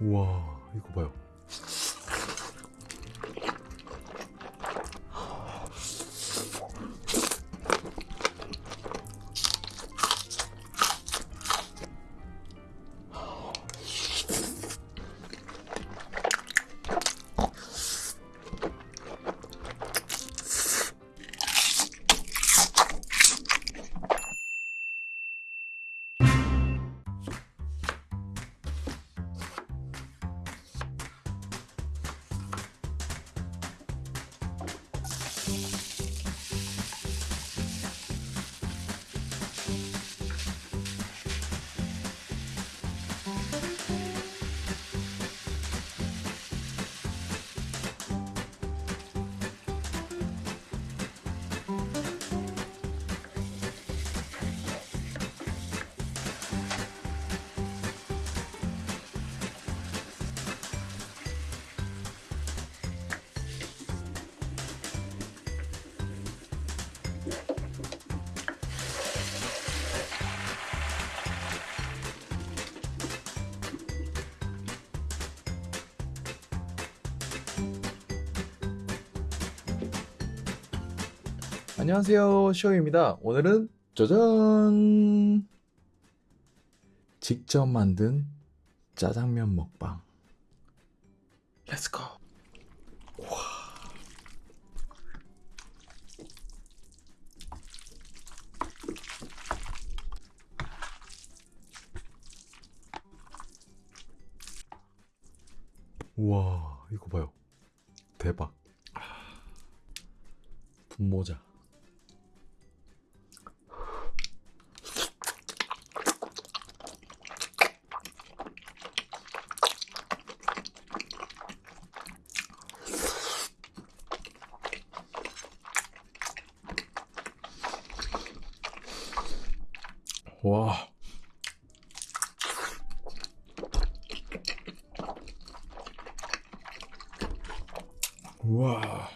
우와 이거 봐요 안녕하세요 시영입니다. 오늘은 짜잔! 직접 만든 짜장면 먹방. 렛츠고 우와 이거 봐요. 대박. 분모자 와. 우와.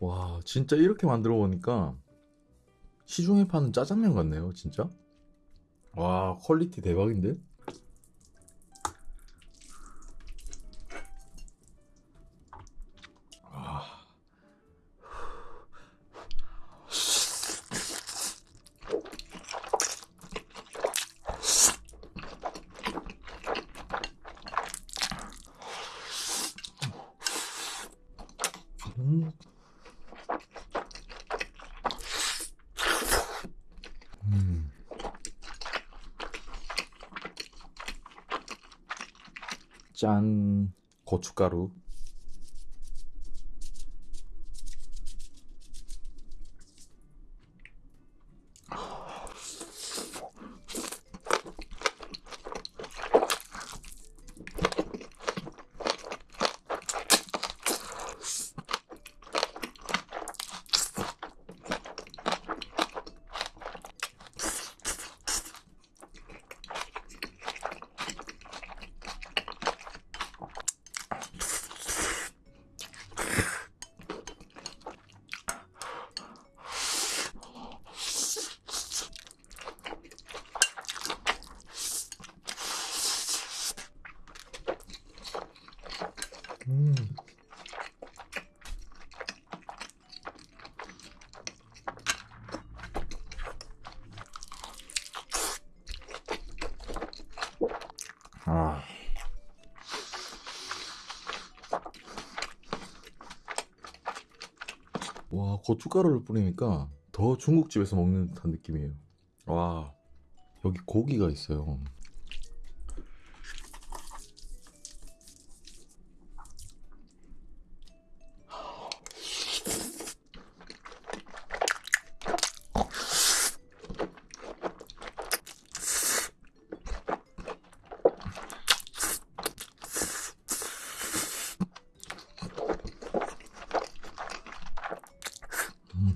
와, 진짜 이렇게 만들어 보니까 시중에 파는 짜장면 같네요, 진짜. 와, 퀄리티 대박인데? 짠. 고춧가루 고춧가루를 뿌리니까 더 중국집에서 먹는 듯한 느낌이에요. 와, 여기 고기가 있어요.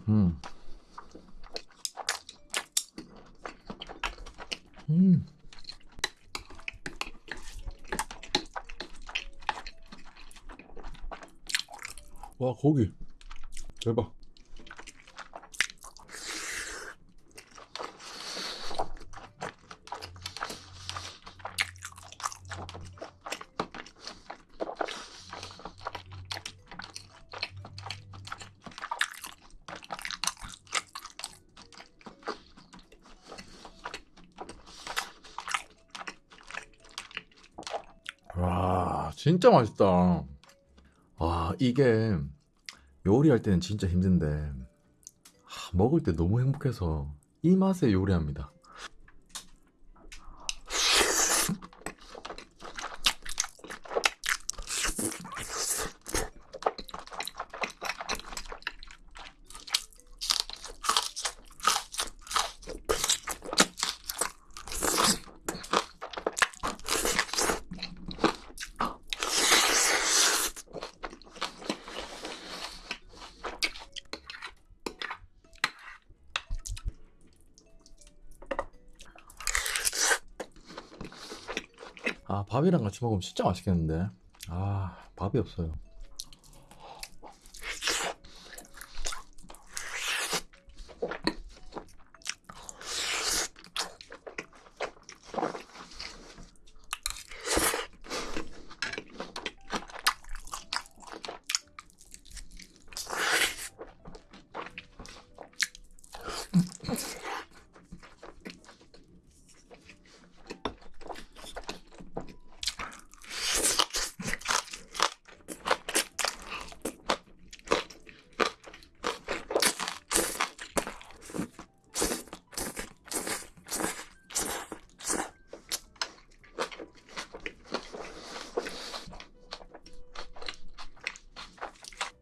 음. 음. 와, 고기. 대박. 와, 진짜 맛있다. 와, 이게 요리할 때는 진짜 힘든데, 하, 먹을 때 너무 행복해서 이 맛에 요리합니다. 아, 밥이랑 같이 먹으면 진짜 맛있겠는데. 아, 밥이 없어요.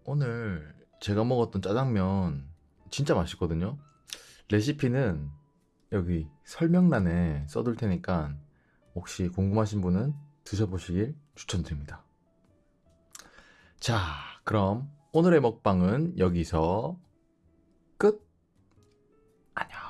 오늘 제가 먹었던 짜장면 진짜 맛있거든요. 레시피는 여기 설명란에 써둘 테니까 혹시 궁금하신 분은 드셔보시길 추천드립니다. 자, 그럼 오늘의 먹방은 여기서 끝! 안녕!